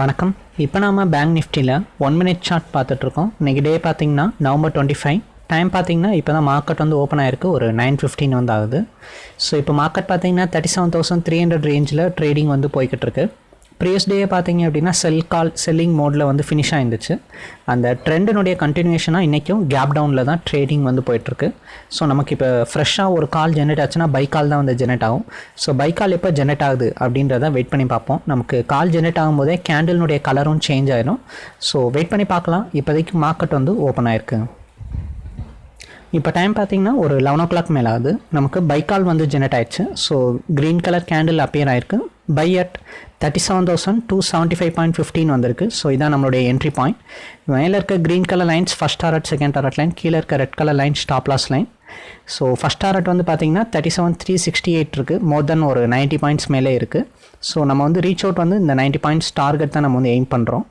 வணக்கம். இப்போ நாம பேங்க் நிஃப்டியில் ஒன் மினிட் சார்ட் பார்த்துட்ருக்கோம் இன்றைக்கி டே பார்த்தீங்கன்னா நவம்பர் டுவெண்ட்டி ஃபைவ் டைம் பார்த்தீங்கன்னா இப்போ தான் மார்க்கெட் வந்து ஓப்பன் ஆயிருக்கு. ஒரு நைன் ஃபிஃப்டின் வந்து ஆகுது. ஸோ இப்போ மார்க்கெட் பார்த்தீங்கன்னா thirty seven thousand three hundred ரேஞ்சில் ட்ரேடிங் வந்து போய்கிட்டு இருக்கு ப்ரீவியஸ் டே பார்த்தீங்க அப்படின்னா செல் கால் செல்லிங் மோடில் வந்து ஃபினிஷ் ஆயிருந்துச்சு. அந்த ட்ரெண்டினுடைய கண்டினியூஷனாக இன்றைக்கும் கேப் டவுனில் தான் ட்ரேடிங் வந்து போயிட்டுருக்கு. ஸோ நமக்கு இப்போ ஃப்ரெஷ்ஷாக ஒரு கால் ஜெனரேட் ஆச்சுன்னா பை கால் தான் வந்து ஜெனரேட் ஆகும். ஸோ பை கால் எப்போ ஜெனரேட் ஆகுது அப்படின்றத வெயிட் பண்ணி பார்ப்போம். நமக்கு கால் ஜெனரேட் ஆகும்போதே கேண்டில்னுடைய கலரும் சேஞ்ச் ஆயிடும் ஸோ வெயிட் பண்ணி பார்க்கலாம். இப்போதைக்கு மார்க்கெட் வந்து ஓப்பன் ஆயிருக்கு. இப்போ டைம் பார்த்தீங்கன்னா ஒரு லெவன் ஓ கிளாக் மேலே ஆகுது நமக்கு பைக்கால் வந்து ஜெனரேட் ஆயிடுச்சு. So green colour candle appear ஆயிருக்கு. Buy at thirty seven thousand two seventy five point fifteen வந்திருக்கு. ஸோ இதான் நம்மளுடைய என்ட்ரி பாயிண்ட் மேலே இருக்க green colour lines first target second target line கீழே இருக்க red colour line stop loss line so first target வந்து பார்த்தீங்கன்னா thirty seven three sixty eight இருக்குது மோர் தென் ஒரு நைன்ட்டி பாயிண்ட்ஸ் மேலே இருக்குது ஸோ நம்ம வந்து ரீச் அவுட் வந்து இந்த நைன்ட்டி பாயிண்ட்ஸ் டார்கெட் தான் நம்ம வந்து எய்ம் பண்ணுறோம்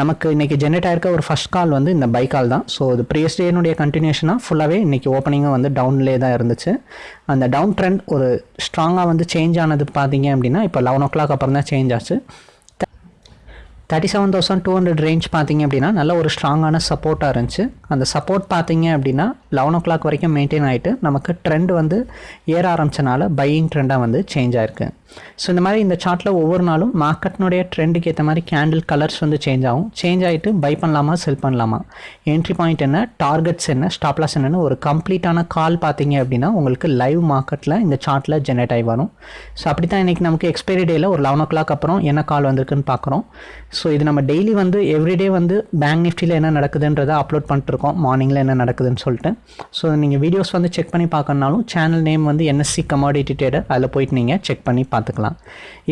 நமக்கு இன்றைக்கி ஜென்ரேட் ஆயிருக்க ஒரு ஃபஸ்ட் கால் வந்து இந்த பை கால் தான். ஸோ இது ப்ரீவியஸ் டேனுடைய கண்டினியூஷனாக ஃபுல்லாகவே இன்றைக்கி ஓப்பனிங்கும் வந்து டவுன்லேயே தான் இருந்துச்சு. அந்த டவுன் ட்ரெண்ட் ஒரு ஸ்ட்ராங்காக வந்து சேஞ்ச் ஆனது பார்த்தீங்க அப்படின்னா இப்போ லெவன் ஓ கிளாக் அப்புறம் தான் சேஞ்ச் ஆச்சு. Thirty seven thousand two hundred range பார்த்தீங்க அப்படின்னா நல்ல ஒரு ஸ்ட்ராங்கான சப்போர்ட்டாக இருந்துச்சு. அந்த சப்போர்ட் பார்த்தீங்க அப்படின்னா லெவன் ஓ கிளாக் வரைக்கும் மெயின்டைன் ஆகிட்டு நமக்கு ட்ரெண்ட் வந்து ஏற ஆரம்பிச்சனால பையிங் ட்ரெண்டாக வந்து சேஞ்ச் ஆயிருக்கு. ஸோ இந்த மாதிரி இந்த சார்ட்டில் ஒவ்வொரு நாளும் மார்க்கெட்னுடைய ட்ரெண்டுக்கு ஏற்ற மாதிரி கேண்டில் கலர்ஸ் வந்து சேஞ்ச் ஆகும். சேஞ்ச் ஆகிட்டு பை பண்ணலாமா செல் பண்ணலாமா? என்ட்ரி பாயிண்ட் என்ன டார்கெட்ஸ் என்ன ஸ்டாப்லாஸ் என்னன்னு ஒரு கம்ப்ளீட்டான கால் பார்த்தீங்க அப்படின்னா உங்களுக்கு லைவ் மார்க்கெட்டில் இந்த சார்ட்டில் ஜென்ரேட் ஆகி வரும். ஸோ அப்படி தான் இன்றைக்கி நமக்கு எக்ஸ்பைரி டேயில் ஒரு லெவன் ஓ கிளாக் அப்புறம் என்ன கால் வந்திருக்குன்னு பார்க்குறோம். ஸோ இது நம்ம டெய்லி வந்து எவ்ரிடே வந்து பேங்க் நிஃப்டியில் என்ன நடக்குதுன்றதை அப்லோட் பண்ணிட்டுருக்கோம். மார்னிங்கில் என்ன நடக்குதுன்னு சொல்லிட்டு. ஸோ நீங்கள் வீடியோஸ் வந்து செக் பண்ணி பார்க்கணுனாலும் சேனல் நேம் வந்து என்எஸ்சி கமாடிட்டி ட்ரேடர் அதில் போயிட்டு நீங்கள் செக் பண்ணி பார்த்துக்கலாம்.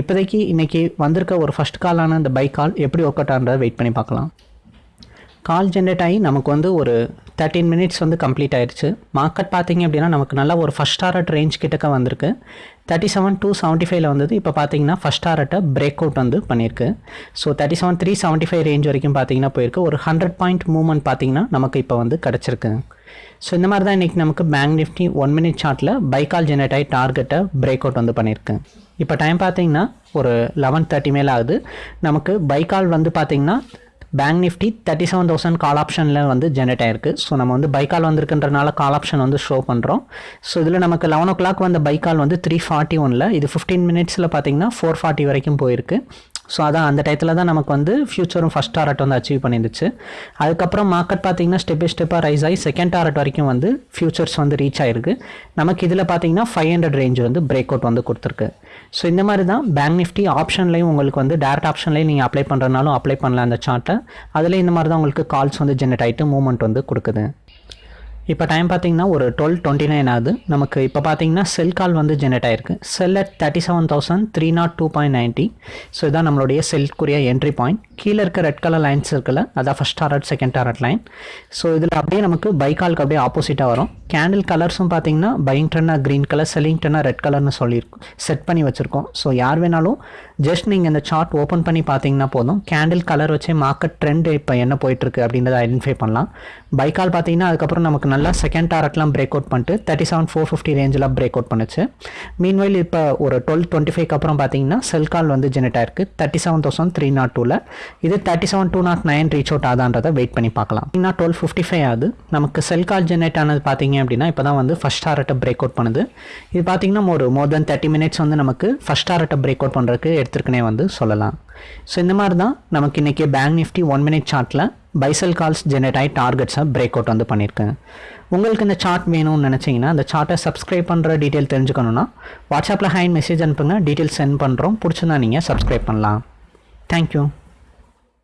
இப்போதைக்கு இன்றைக்கி வந்திருக்க ஒரு ஃபஸ்ட் காலான இந்த பை கால் எப்படி ஒர்க் அவுட் ஆகிறத வெயிட் பண்ணி பார்க்கலாம். கால் ஜென்ரேட் ஆகி நமக்கு வந்து ஒரு தேர்ட்டீன் மினிட்ஸ் வந்து கம்ப்ளீட் ஆயிடுச்சு மார்க்கெட் பார்த்தீங்க அப்படின்னா நமக்கு நல்லா ஒரு ஃபஸ்ட் டாரட் ரேஞ்ச் கிட்டக்க வந்திருக்கு. தேர்ட்டி செவன் டூ செவன்ட்டி ஃபைவ்ல வந்தது. இப்போ பார்த்தீங்கன்னா ஃபஸ்ட் டாரட்டை பிரேக் அவுட் வந்து பண்ணியிருக்கு. So thirty seven three seventy five range வரைக்கும் பார்த்தீங்கன்னா போயிருக்கு. ஒரு ஹண்ட்ரட் பாயிண்ட் மூவ்மெண்ட் பார்த்தீங்கன்னா நமக்கு இப்போ வந்து கிடச்சிருக்கு. ஸோ இந்த மாதிரி தான் இன்றைக்கி நமக்கு பேங்க் நிஃப்டி ஒன் மினிட் சார்ட்டில் பைக்கால் ஜெனரேட் ஆகி டார்கெட்டை பிரேக் அவுட் வந்து பண்ணியிருக்கு. இப்போ டைம் பார்த்தீங்கன்னா ஒரு லெவன் தேர்ட்டி மேலே ஆகுது. நமக்கு பைக்கால் வந்து பார்த்தீங்கன்னா Bank Nifty thirty seven thousand call ஆப்ஷனில் வந்து ஜென்ரேட் ஆயிருக்கு. ஸோ நம்ம வந்து பைக்கால் வந்திருக்குன்றனால கால் ஆப்ஷன் வந்து ஷோ பண்ணுறோம் ஸோ இதில் நமக்கு லெவன் ஓ கிளாக் வந்த பைக்கால் வந்து த்ரீ ஃபார்ட்டி ஒனில் இது ஃபிஃப்டீன் மினிட்ஸில் பார்த்தீங்கன்னா ஃபோர் ஃபார்ட்டி வரைக்கும் போயிருக்கு. ஸோ அதான் அந்த டயத்தில் தான் நமக்கு வந்து ஃப்யூச்சரும் ஃபஸ்ட் டாரட் வந்து அச்சீவ் பண்ணிருந்துச்சு. அதுக்கப்புறம் மார்க்கெட் பார்த்தீங்கன்னா ஸ்டெப் பை ஸ்டெப்பாக ரைஸ் ஆகி செகண்ட் டாரட் வரைக்கும் வந்து ஃபியூச்சர்ஸ் வந்து ரீச் ஆயிருக்கு. நமக்கு இதில் பார்த்தீங்கன்னா ஃபைவ் ஹண்ட்ரட் ரேஞ்ச் வந்து பிரேக் அவுட் வந்து கொடுத்துருக்கு. ஸோ இந்த மாதிரி தான் பேங்க் நிஃப்டி ஆப்ஷன்லையும் உங்களுக்கு வந்து டேரக்ட் ஆப்ஷன்லேயும் நீங்கள் அப்ளை பண்ணுறதுனாலும் அப்ளை பண்ணலாம் அந்த சார்ட்டை அதில் இந்த மாதிரி தான் உங்களுக்கு கால்ஸ் வந்து ஜென்ரேட் ஆகிட்டு மூவ்மெண்ட் வந்து கொடுக்குது. இப்போ டைம் பார்த்தீங்கன்னா ஒரு டுவெல் டுவெண்ட்டி நைன் ஆகுது. நமக்கு இப்போ பார்த்தீங்கன்னா செல் கால் வந்து ஜென்ரேட் ஆயிருக்கு. Sell at thirty seven thousand three nought two point ninety so இதான் நம்மளுடைய செல்க்குரிய என்ட்ரி பாயிண்ட் கீழே இருக்க ரெட் கலர் லைன்ஸ் இருக்குல்ல அதான் first target second target line so இதில் அப்படியே நமக்கு பை கால்க்கு அப்படியே ஆப்போசிட்டாக வரும். கேண்டில் கலர்ஸும் பார்த்தீங்கன்னா பையிங் ட்ரென்னாக க்ரீன் கலர் செல்லிங் ட்ரென்னாக ரெட் கலர்னு சொல்லியிருக்கோம். செட் பண்ணி வச்சுருக்கோம். ஸோ யார் வேணாலும் ஜஸ்ட் நீங்கள் இந்த சார்ட் ஓப்பன் பண்ணி பார்த்தீங்கன்னா போதும். கேண்டில் கலர் வச்சே மார்க்கெட் ட்ரெண்ட் இப்போ என்ன போயிட்டுருக்கு அப்படின்றத ஐடென்டிஃபை பண்ணலாம். பைக்கால் பார்த்தீங்கன்னா அதுக்கப்புறம் நமக்கு நல்லா செகண்ட் டாரட்லாம் பிரேக் அவுட் பண்ணிட்டு தேர்ட்டி செவன் ஃபோர் ஃபிஃப்டி ரேஞ்சில் பிரேக் அவுட் பண்ணுச்சு. மீன்வைல் இப்போ ஒரு டுவெல் டுவெண்ட்டி ஃபைவ்க்கு அப்புறம் பார்த்தீங்கன்னா செல் கால் வந்து ஜெனரேட் ஆயிருக்கு. Thirty seven thousand three nought டூவில் இது thirty seven two nought nine reach out ஆதான்றதை wait பண்ணி பார்க்கலாம். இன்னும் டுவெல் ஃபிஃப்டி ஃபைவ் ஆகுது. நமக்கு செல் கால் ஜெனரேட் ஆனது பார்த்தீங்க அப்படின்னா இப்போ தான் வந்து ஃபஸ்ட் ஹார்ட்டை பிரேக் அவுட் பண்ணுது. இது பார்த்தீங்கன்னா ஒரு மோர் தென் தேர்ட்டி மினிட்ஸ் வந்து நமக்கு ஃபஸ்ட் ஹார்ட்டை பிரேக் அவுட் பண்ணுறதுக்கு எடுத்துருக்குனே வந்து சொல்லலாம். ஸோ இந்த மாதிரி தான் நமக்கு இன்றைக்கி பேங்க் நிஃப்டி ஒன் மினிட் சார்ட்டில் பைசல் கால்ஸ் ஜெனரேட் ஆகி டார்கெட்ஸை பிரேக் அவுட் வந்து பண்ணியிருக்கேன். உங்களுக்கு இந்த சார்ட் வேணும்னு நினச்சிங்கன்னா அந்த சார்ட்டை சப்ஸ்கிரைப் பண்ணுற டீட்டெயில் தெரிஞ்சுக்கணுன்னா வாட்ஸ்அப்பில் ஹேண்ட் மெசேஜ் அனுப்புங்க. டீட்டெயில் சென்ட் பண்ணுறோம் பிடிச்சிருந்தா நீங்கள் சப்ஸ்கிரைப் பண்ணலாம். தேங்க்யூ